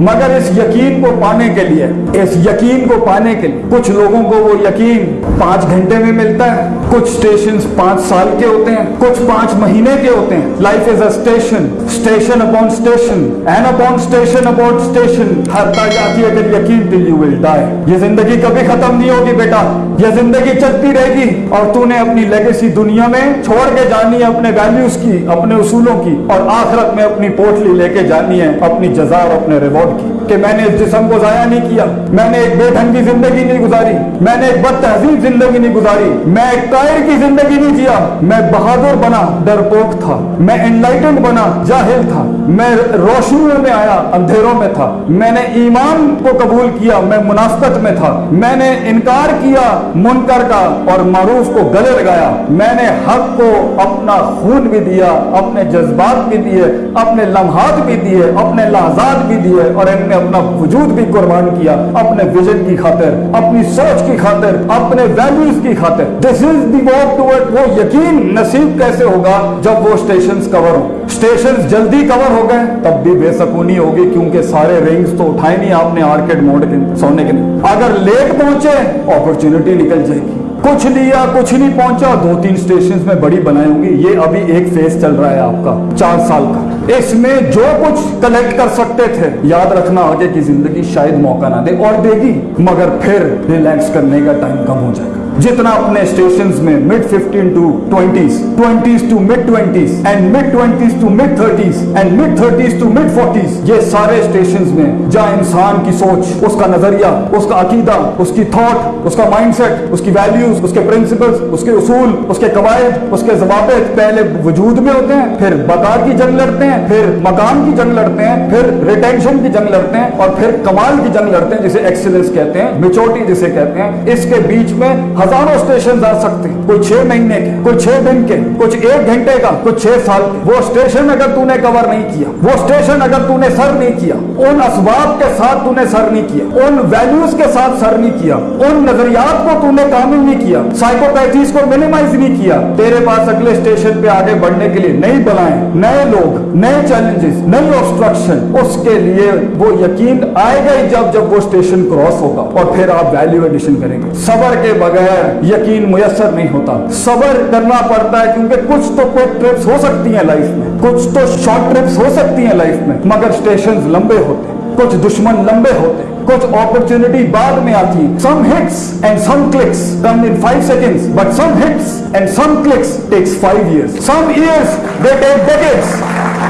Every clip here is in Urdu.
مگر اس یقین کو پانے کے لیے، اس یقین کو پانے کے لیے، کچھ لوگوں کو وہ یقین پانچ گھنٹے میں ملتا ہے، کچھ اسٹیشن پانچ سال کے ہوتے ہیں، کچھ پانچ مہینے کے ہوتے ہیں۔ Life is a station station upon station and upon station upon station ہر تا جاتی ہے یقین دل یو ول ڈائی یہ زندگی کبھی ختم نہیں ہوگی بیٹا۔ یہ زندگی چلتی رہے گی اور تو نے اپنی لیگیسی دنیا میں چھوڑ کے جانی ہے اپنے ویلیوز کی، اپنے اصولوں کی اور آخرت میں اپنی پوٹلی لے کے جانی ہے اپنی جزا اور اپنے ریوارڈ کی۔ کہ میں نے اس جسم کو ضائع نہیں کیا۔ میں نے ایک بے ڈھنگی زندگی نہیں گزاری۔ میں نے ایک بد تہذیب زندگی نہیں گزاری۔ میں ایک قائر کی زندگی نہیں جیا۔ میں بہادر بنا ڈرپوک تھا۔ میں انلائٹنڈ بنا، جاہل تھا۔ میں روشنیوں میں آیا، اندھیروں میں تھا۔ میں نے ایمان کو قبول کیا، میں مناسبت میں تھا۔ میں نے انکار کیا، منکر کا اور معروف کو گلے لگایا۔ میں نے حق کو اپنا خون بھی دیا، اپنے جذبات بھی دیے، اپنے لمحات بھی دیے، اپنے لحظات بھی دیے اور ان میں نے اپنا وجود بھی قربان کیا، اپنے ویژن کی خاطر، اپنی سوچ کی خاطر، اپنے ویلیوز کی خاطر۔ دس از دی واک ٹوڈ وہ یقین نصیب کیسے ہوگا جب وہ اسٹیشنز کور ہوں؟ اسٹیشن جلدی کور ہو گئے، تب بھی بے سکونی ہوگی کیونکہ سارے رنگز تو اٹھائے نہیں آپ نے آرکیڈ موڈ کے سونے کے لیے۔ اگر لیٹ پہنچے اپرچونٹی نکل جائے گی۔ کچھ لیا، کچھ نہیں پہنچا، دو تین اسٹیشن میں بڑی بنائے ہوں گی۔ یہ ابھی ایک فیس چل رہا ہے آپ کا، چار سال کا۔ اس میں جو کچھ کلیکٹ کر سکتے تھے، یاد رکھنا آگے کی زندگی شاید موقع نہ دے اور دے گی، مگر پھر ریلیکس کرنے کا ٹائم کم ہو جائے گا۔ جتنا اپنے اسٹیشنز میں mid fifteen to twenties twenties to mid twenties and mid twenties to mid thirties and mid thirties to mid forties یہ سارے اسٹیشنز میں جہاں انسان کی سوچ، اس کا نظریہ، اس کا عقیدہ، اس کی تھاٹ اس کا مائنڈ سیٹ اس کی ویلیوز اس کے پرنسپلز اس کے اصول، اس کے قواعد، اس کے ضوابط پہلے وجود میں ہوتے ہیں، پھر بقا کی جنگ لڑتے ہیں، پھر مکان کی جنگ لڑتے ہیں، پھر ریٹینشن کی جنگ لڑتے ہیں، اور پھر کمال کی جنگ لڑتے ہیں، جسے ایکسلنس کہتے ہیں میچورٹی جسے کہتے ہیں۔ اس کے بیچ میں ہزاروں اسٹیشن آ سکتے ہیں۔ کوئی چھ مہینے کے، کوئی چھ دن کے کچھ ایک گھنٹے کا کچھ چھ سال کے۔ وہ اسٹیشن اگر تو نے کور نہیں کیا، وہ اسٹیشن اگر تو نے سر نہیں کیا، ان اسباب کے ساتھ تو نے سر نہیں کیا، ان ویلیوز کے ساتھ سر نہیں کیا، ان نظریات کو تو نے کامل نہیں کیا سائیکوپیتھیز کو منیمائز نہیں کیا۔ تیرے پاس اگلے اسٹیشن پہ آگے بڑھنے کے لیے نئی بلائیں۔ نئے لوگ، نئے چیلنجز نئی آبسٹرکشن اس کے لیے وہ یقین آئے گا ہی جب جب وہ اسٹیشن کراس ہوگا اور پھر آپ ویلیو ایڈیشن کریں گے۔ صبر کے بغیر ہے، یقین میسر نہیں ہوتا۔ صبر کرنا پڑتا ہے کیونکہ کچھ تو کوئی ٹرپس ہو سکتی ہیں لائف میں، کچھ تو شارٹ ٹرپس ہو سکتی ہیں لائف میں، مگر سٹیشنز لمبے ہوتے ہیں۔ کچھ دشمن لمبے ہوتے ہیں۔ کچھ اپرچونٹی بعد میں آتی ہیں۔ Some hits and some clicks come in five seconds but some hits and some clicks takes five years some years they take decades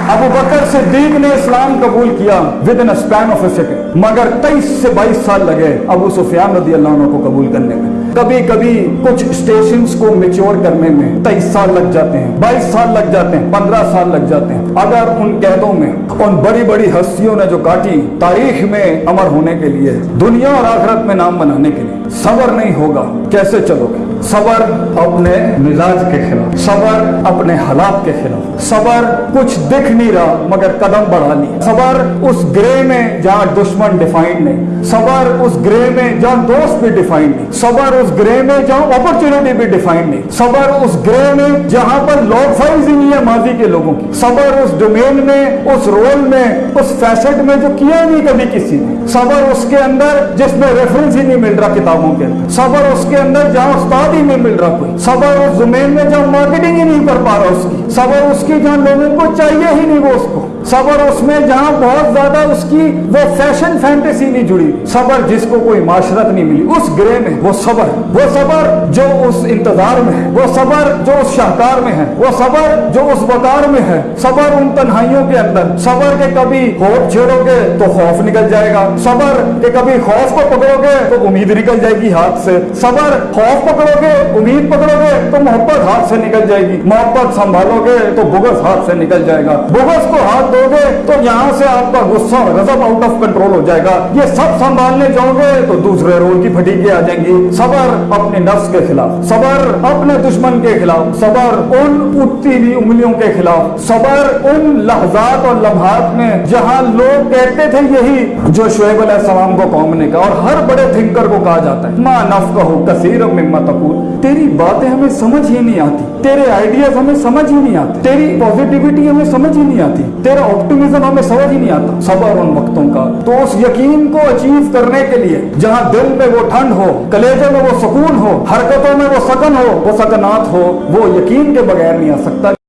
ابو بکر صدیق نے اسلام قبول کیا within span of a second مگر تیئیس سے بائیس سال لگے ابو سفیان رضی اللہ عنہ کو قبول کرنے میں۔ کبھی کبھی کچھ اسٹیشنز کو میچور کرنے میں تیئیس سال لگ جاتے ہیں، بائیس سال لگ جاتے ہیں، پندرہ سال لگ جاتے ہیں۔ اگر ان قیدوں میں ان بڑی بڑی ہستیوں نے جو کاٹی، تاریخ میں امر ہونے کے لیے، دنیا اور آخرت میں نام بنانے کے لیے۔ صبر نہیں ہوگا۔ کیسے چلو گے صبر اپنے مزاج کے خلاف، صبر اپنے حالات کے خلاف۔ صبر کچھ دکھ نہیں رہا، مگر قدم بڑھانی صبر اس گرے میں جہاں دشمن ڈیفائنڈ نہیں۔ صبر اس گرے میں جہاں دوست بھی ڈیفائنڈ نہیں۔ صبر اس گرے میں جہاں اپرچونٹی بھی ڈیفائنڈ نہیں۔ صبر اس گرے میں جہاں پر لوگ فائز ہی نہیں ہے ماضی کے لوگوں کی۔ صبر اس ڈومین میں، اس رول میں، اس فیسٹ میں جو کیا نہیں کبھی کسی نے۔ صبر اس کے اندر جس میں ریفرنس ہی نہیں مل رہا کتاب کتابوں کے اندر۔ صبر اس کے اندر جہاں استاد ہی نہیں مل رہا کوئی۔ صبر اس زمین میں جہاں مارکیٹنگ ہی نہیں کر پا رہا اس کی۔ صبر اس کی جہاں لوگوں کو چاہیے ہی نہیں وہ اس کو۔ صبر اس میں جہاں بہت زیادہ اس کی وہ فیشن فینٹیسی نہیں جڑی۔ صبر جس کو کوئی معاشرت نہیں ملی، اس گرے میں وہ صبر وہ صبر جو اس انتظار میں ہے، وہ صبر جو اس شاہکار میں ہے، وہ صبر جو اس وقار میں ہے۔ صبر ان تنہائیوں کے اندر۔ صبر کے کبھی خوف چھیڑو گے تو خوف نکل جائے گا۔ صبر کہ کبھی خوف کو پکڑو گے تو امید نکل جائے گی ہاتھ سے۔ صبر خوف پکڑو گے، امید پکڑو گے تو محبت ہاتھ سے نکل جائے گی۔ محبت سنبھالو گے تو بغض ہاتھ سے نکل جائے گا۔ بغض کو ہاتھ دو گے تو یہاں سے آپ کا غصہ اور غضب آؤٹ آف کنٹرول ہو جائے گا۔ یہ سب سنبھالنے جاؤ گے تو دوسرے رول کی پھٹیکیں آ جائیں گی۔ صبر اپنے نفس کے خلاف، صبر اپنے دشمن کے خلاف، صبر ان اٹھتی ہوئی انگلیوں کے خلاف، صبر ان لحظات اور لمحات میں جہاں لوگ کہتے تھے یہی جو شعیب علیہ السلام کو قوم نے کہا اور ہر بڑے تھنکر کو کہا جاتا ہے۔ ماں نف کہو کثیر مما تقول۔ تیری باتیں ہمیں سمجھ ہی نہیں آتی، تیرے آئیڈیاز ہمیں سمجھ ہی نہیں آتے، تیری پازیٹیوٹی ہمیں سمجھ ہی نہیں آتی، تیرا آپٹیمزم ہمیں سمجھ ہی نہیں آتا، صبر ان وقتوں کا۔ تو اس یقین کو اچیو کرنے کے لیے، جہاں دل میں وہ ٹھنڈ ہو کلیجے میں وہ سکون ہو، حرکتوں میں وہ سکن ہو، وہ سکنات ہو، وہ یقین کے بغیر نہیں آ سکتا۔